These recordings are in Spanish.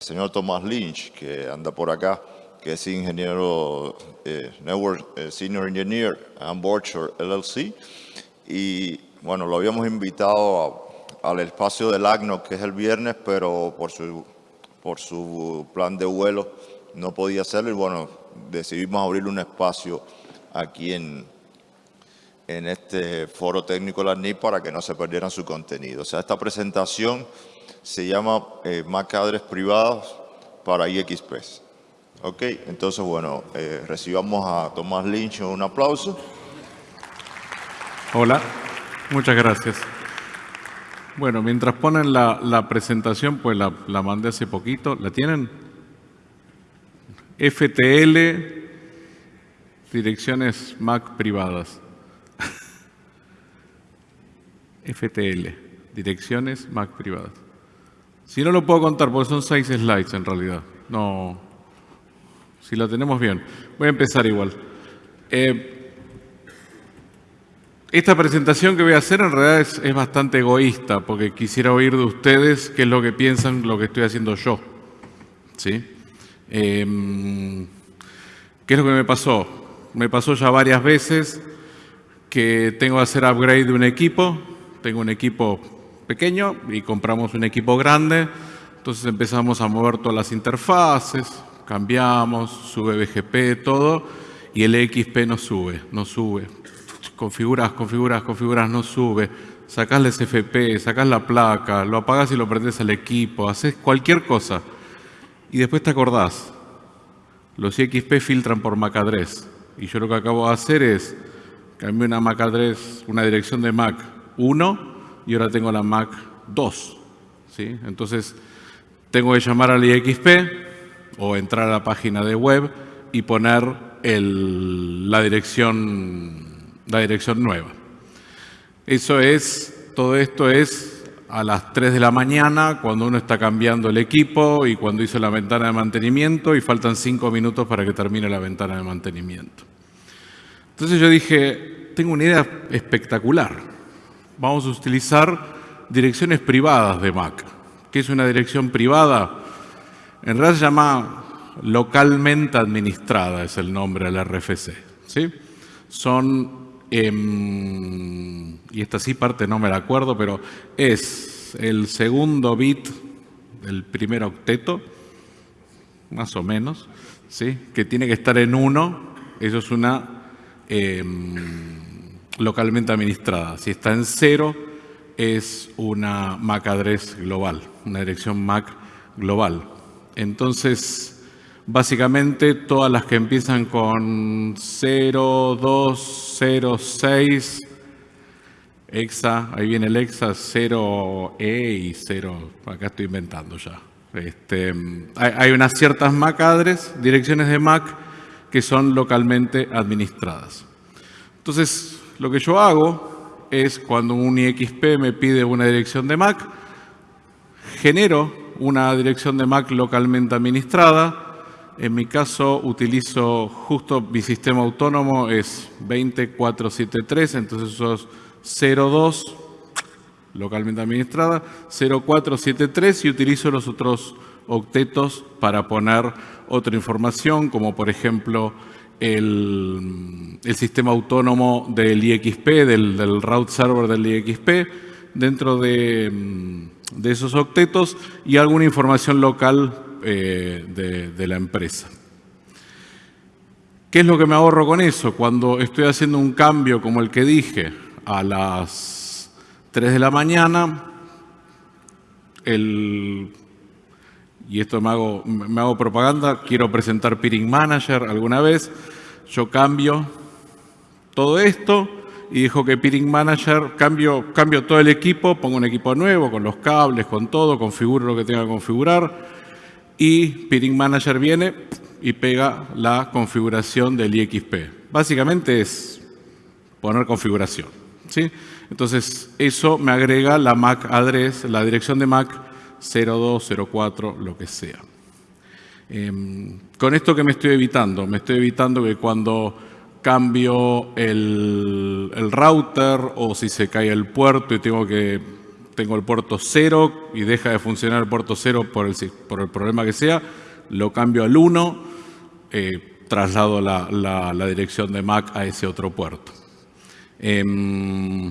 señor Tomás Lynch, que anda por acá, que es ingeniero, eh, Network eh, Senior Engineer en Borchard LLC. Y bueno, lo habíamos invitado al espacio del ACNO, que es el viernes, pero por su, por su plan de vuelo no podía hacerlo y bueno, decidimos abrir un espacio aquí en, en este foro técnico de la NIP para que no se perdieran su contenido. O sea, esta presentación se llama eh, MAC Adres Privados para IXP. Ok, entonces bueno, eh, recibamos a Tomás Lynch un aplauso. Hola, muchas gracias. Bueno, mientras ponen la, presentación, pues la, la mandé hace poquito. ¿La tienen? FTL, direcciones MAC privadas. FTL, direcciones Mac privadas. Si no lo puedo contar, porque son seis slides en realidad. No, si lo tenemos bien. Voy a empezar igual. Eh, esta presentación que voy a hacer en realidad es, bastante egoísta, porque quisiera oír de ustedes qué es lo que piensan lo que estoy haciendo yo. ¿Sí? Em, ¿Qué es lo que me pasó? Me pasó ya varias veces que tengo que hacer upgrade de un equipo, tengo un equipo pequeño y compramos un equipo grande, entonces empezamos a mover todas las interfaces, cambiamos, sube BGP, todo, y el XP no sube, no sube. Configuras, configuras, configuras, no sube. Sacás el SFP, sacás la placa, lo apagás y lo prendes al equipo, haces cualquier cosa. Y después te acordás, los XP filtran por MAC address. Y yo lo que acabo de hacer es cambié una MAC address, una dirección de MAC 1 y ahora tengo la Mac 2. ¿sí? Entonces, tengo que llamar al IXP o entrar a la página de web y poner la, dirección, la dirección nueva. Eso es, todo esto es a las 3 de la mañana cuando uno está cambiando el equipo y cuando hizo la ventana de mantenimiento y faltan 5 minutos para que termine la ventana de mantenimiento. Entonces yo dije, tengo una idea espectacular vamos a utilizar direcciones privadas de Mac. ¿Qué es una dirección privada? En realidad se llama localmente administrada, es el nombre del RFC. ¿sí? Son, em, y esta sí parte no me la acuerdo, pero es el segundo bit del primer octeto, más o menos, ¿sí? que tiene que estar en uno, eso es una... Em, localmente administrada. Si está en cero, es una MAC address global, una dirección MAC global. Entonces, básicamente todas las que empiezan con 0, 2, 0, 6, EXA, ahí viene el EXA 0E y 0, acá estoy inventando ya. Este, hay, hay unas ciertas MAC address, direcciones de MAC, que son localmente administradas. Entonces, lo que yo hago es cuando un IXP me pide una dirección de MAC, genero una dirección de MAC localmente administrada. En mi caso utilizo justo mi sistema autónomo es 20473, entonces eso es 02 localmente administrada, 0473 y utilizo los otros octetos para poner otra información, como por ejemplo el, sistema autónomo del IXP, del, route server del IXP, dentro de, esos octetos y alguna información local eh, de, de la empresa. ¿Qué es lo que me ahorro con eso? Cuando estoy haciendo un cambio como el que dije a las 3 de la mañana, el y esto me hago, me hago propaganda, quiero presentar Peering Manager alguna vez, yo cambio todo esto y dejo que Peering Manager, cambio, cambio todo el equipo, pongo un equipo nuevo con los cables, con todo, configuro lo que tenga que configurar y Peering Manager viene y pega la configuración del IXP. Básicamente es poner configuración. ¿sí? Entonces, eso me agrega la MAC address, la dirección de MAC 0204, lo que sea. Em, con esto que me estoy evitando, me estoy evitando que cuando cambio el, router o si se cae el puerto y tengo que, tengo el puerto 0 y deja de funcionar el puerto 0 por el, por el problema que sea, lo cambio al 1, eh, traslado la, la, dirección de MAC a ese otro puerto. Em,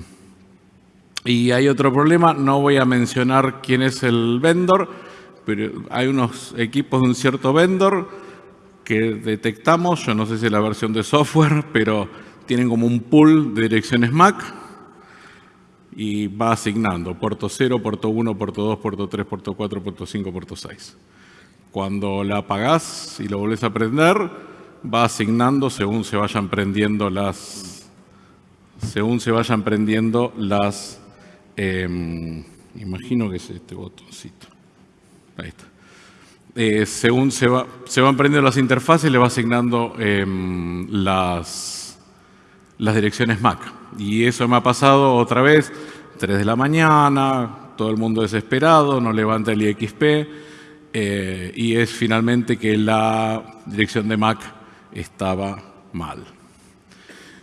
y hay otro problema, no voy a mencionar quién es el vendor, pero hay unos equipos de un cierto vendor que detectamos, yo no sé si es la versión de software, pero tienen como un pool de direcciones MAC y va asignando puerto 0, puerto 1, puerto 2, puerto 3, puerto 4, puerto 5, puerto 6. Cuando la apagás y lo volvés a prender, va asignando según se vayan prendiendo las, según se vayan prendiendo las, em, imagino que es este botoncito, ahí está. Eh, según se, va, se van prendiendo las interfaces, le va asignando em, las, las direcciones MAC. Y eso me ha pasado otra vez, 3 de la mañana, todo el mundo desesperado, no levanta el IXP, eh, y es finalmente que la dirección de MAC estaba mal.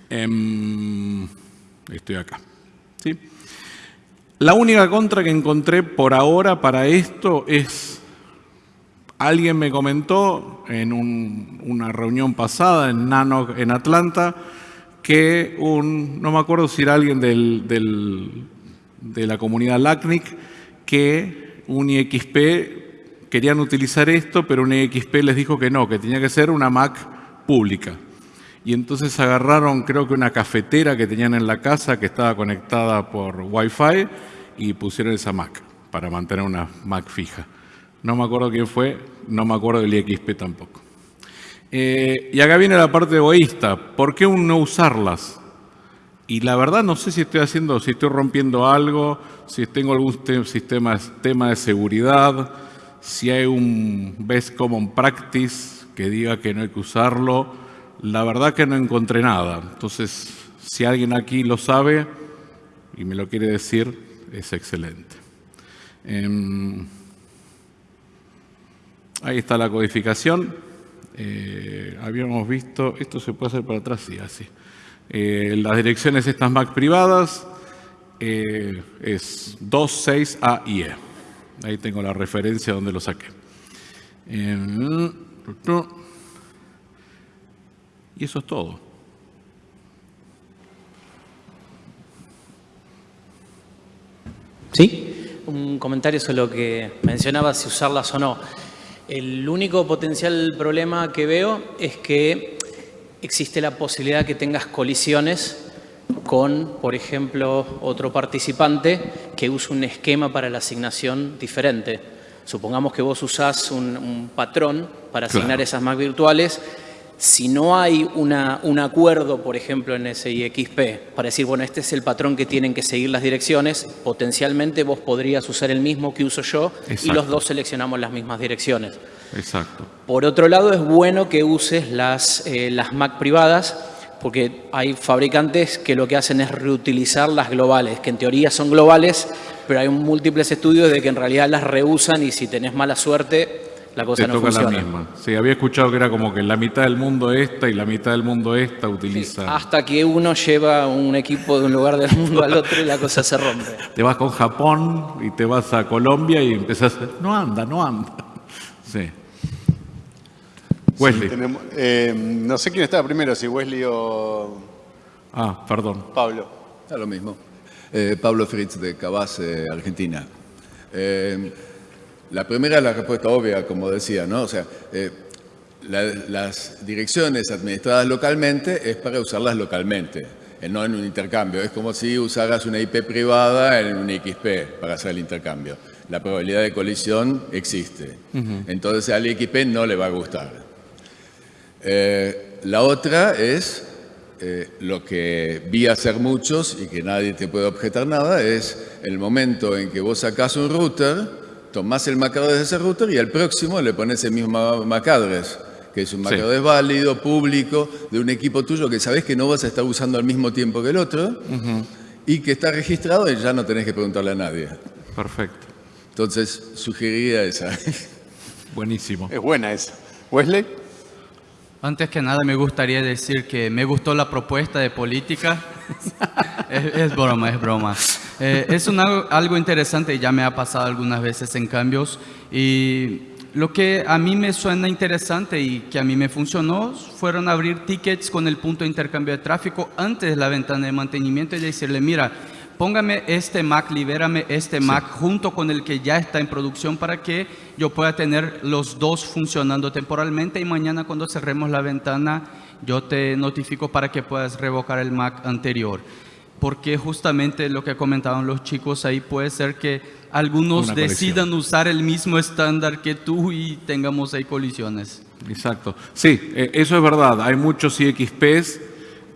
Em, estoy acá. ¿sí? La única contra que encontré por ahora para esto es, alguien me comentó en una reunión pasada en Nano en Atlanta, que un, no me acuerdo si era alguien del, de la comunidad LACNIC, que un IXP querían utilizar esto, pero un IXP les dijo que no, que tenía que ser una Mac pública. Y entonces agarraron, creo que una cafetera que tenían en la casa que estaba conectada por Wi-Fi y pusieron esa Mac para mantener una Mac fija. No me acuerdo quién fue, no me acuerdo del IXP tampoco. Eh, y acá viene la parte egoísta. ¿Por qué no usarlas? Y la verdad no sé si estoy haciendo, si estoy rompiendo algo, si tengo algún sistema tema de seguridad, si hay un best common practice que diga que no hay que usarlo. La verdad que no encontré nada. Entonces, si alguien aquí lo sabe y me lo quiere decir, es excelente. Em, ahí está la codificación. Eh, habíamos visto, esto se puede hacer para atrás, sí, así. Eh, las direcciones estas MAC privadas eh, es 2, 6, A y E. Ahí tengo la referencia donde lo saqué. Y eso es todo. ¿Sí? Un comentario sobre lo que mencionaba, si usarlas o no. El único potencial problema que veo es que existe la posibilidad que tengas colisiones con, por ejemplo, otro participante que use un esquema para la asignación diferente. Supongamos que vos usás un, patrón para asignar esas Mac virtuales. Si no hay un acuerdo, por ejemplo, en ese IXP, para decir, bueno, este es el patrón que tienen que seguir las direcciones, potencialmente vos podrías usar el mismo que uso yo y los dos seleccionamos las mismas direcciones. Exacto. Por otro lado, es bueno que uses las, eh, las Mac privadas, porque hay fabricantes que lo que hacen es reutilizar las globales, que en teoría son globales, pero hay múltiples estudios de que en realidad las reusan y si tenés mala suerte, la cosa Te no toca la misma. Sí, había escuchado que era como que la mitad del mundo esta y la mitad del mundo esta utiliza. hasta que uno lleva un equipo de un lugar del mundo al otro y la cosa se rompe. Te vas con Japón y te vas a Colombia y empezás, no anda, no anda. Sí. Wesley. Eh, no sé quién estaba primero, si Wesley o... Ah, perdón. Pablo. Da lo mismo. Eh, Pablo Fritz de Cabas, Argentina. Eh, la primera es la respuesta obvia, como decía, ¿no? O sea, eh, las direcciones administradas localmente es para usarlas localmente, no en un intercambio. Es como si usaras una IP privada en un XP para hacer el intercambio. La probabilidad de colisión existe. Entonces al XP no le va a gustar. la otra es eh, lo que vi hacer muchos y que nadie te puede objetar nada es el momento en que vos sacás un router, tomás el MAC de ese router y al próximo le pones el mismo MAC address, que es un MAC válido, público, de un equipo tuyo que sabés que no vas a estar usando al mismo tiempo que el otro y que está registrado y ya no tenés que preguntarle a nadie. Perfecto. Entonces, sugeriría esa. Buenísimo. Es buena esa. Wesley. Antes que nada me gustaría decir que me gustó la propuesta de política. es, broma, es broma. Eh, es algo interesante, ya me ha pasado algunas veces en cambios y lo que a mí me suena interesante y que a mí me funcionó fueron abrir tickets con el punto de intercambio de tráfico antes de la ventana de mantenimiento y decirle, mira, póngame este Mac, libérame este Mac junto con el que ya está en producción para que yo pueda tener los dos funcionando temporalmente y mañana cuando cerremos la ventana yo te notifico para que puedas revocar el Mac anterior. Porque justamente lo que comentaban los chicos ahí puede ser que algunos Una colisión. decidan usar el mismo estándar que tú y tengamos ahí colisiones. Exacto. Sí, eh, eso es verdad. Hay muchos IXPs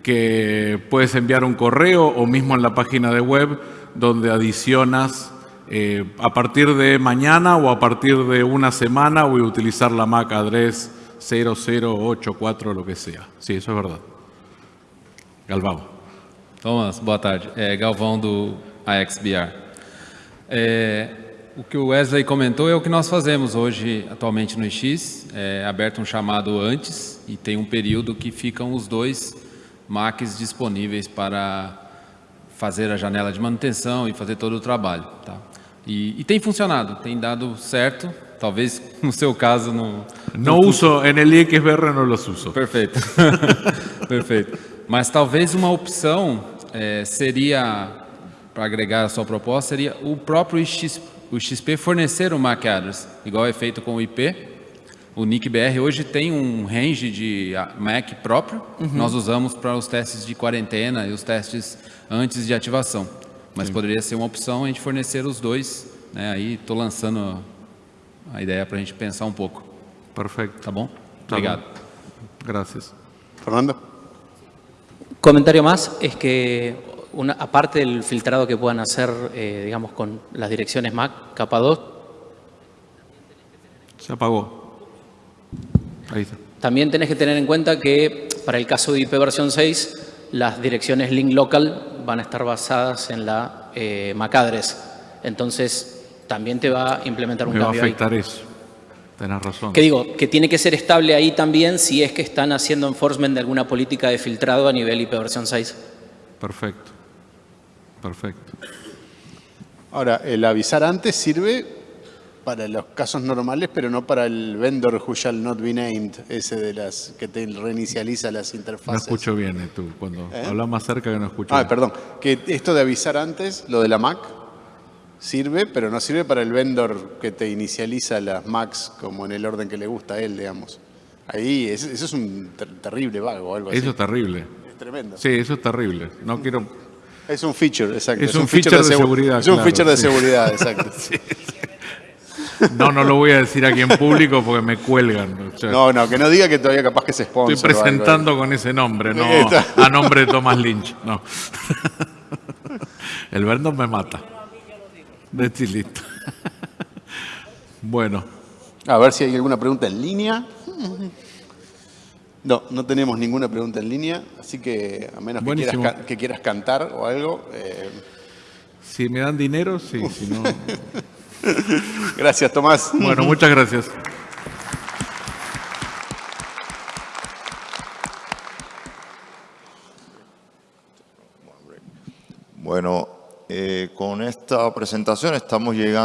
que puedes enviar un correo o mismo en la página de web donde adicionas eh, a partir de mañana o a partir de una semana voy a utilizar la MAC address 0084 lo que sea. Sí, eso es verdad. Galvão. Thomas, boa tarde. É Galvão do AXBR. É, o que o Wesley comentou é o que nós fazemos hoje, atualmente no X. É aberto um chamado antes e tem um período que ficam os dois Macs disponíveis para fazer a janela de manutenção e fazer todo o trabalho. Tá? E, e tem funcionado, tem dado certo. Talvez no seu caso não, No uso, en el IXBR no los uso. Perfeito. Perfeito. Mas talvez uma opção eh, seria, para agregar a sua proposta, seria o próprio X, o XP fornecer o MAC address, igual é feito com o IP. O NIC-BR hoje tem um range de ah, MAC próprio, nós usamos para os testes de quarentena e os testes antes de ativação. Mas poderia ser uma opção a gente fornecer os dois. Né? Aí estou lançando a ideia para a gente pensar um pouco. Perfecto. Tá bom? Tá Obrigado. bom. Gracias. Fernando. Comentario más es que, una, aparte del filtrado que puedan hacer, eh, digamos, con las direcciones MAC, capa 2, Se apagó. Ahí está. también tenés que tener en cuenta que para el caso de IP versión 6, las direcciones link local van a estar basadas en la eh, MAC address. Entonces, también te va a implementar un Me va a cambio ahí. afectar eso. Tenés razón. Que digo, que tiene que ser estable ahí también si es que están haciendo enforcement de alguna política de filtrado a nivel IP versión 6. Perfecto. Perfecto. Ahora, el avisar antes sirve para los casos normales, pero no para el vendor who shall not be named, ese de las que te reinicializa las No interfaces. escucho bien, eh, tú. Cuando ¿Eh? hablas más cerca que no escucho. Ah, bien. perdón. Que esto de avisar antes, lo de la Mac, sirve, pero no sirve para el vendor que te inicializa las Macs como en el orden que le gusta a él, digamos. Ahí, es- eso es un ter- terrible vago o algo así. Eso es terrible. Es tremendo. Sí, eso es terrible. No quiero. Es un feature, exacto. Es un feature de segu- seguridad, Es un feature de seguridad, exacto. No, no lo voy a decir aquí en público porque me cuelgan. O sea, No, no, que no diga que todavía capaz que se sponsor. estoy presentando con ese nombre, no a nombre de Thomas Lynch. No. El Vernon me mata. De listo. Bueno, A ver si hay alguna pregunta en línea. No, no tenemos ninguna pregunta en línea, así que a menos que quieras, que quieras cantar o algo. eh, si me dan dinero, sí, si no. gracias, Tomás. Bueno, muchas gracias. Bueno, esta presentación estamos llegando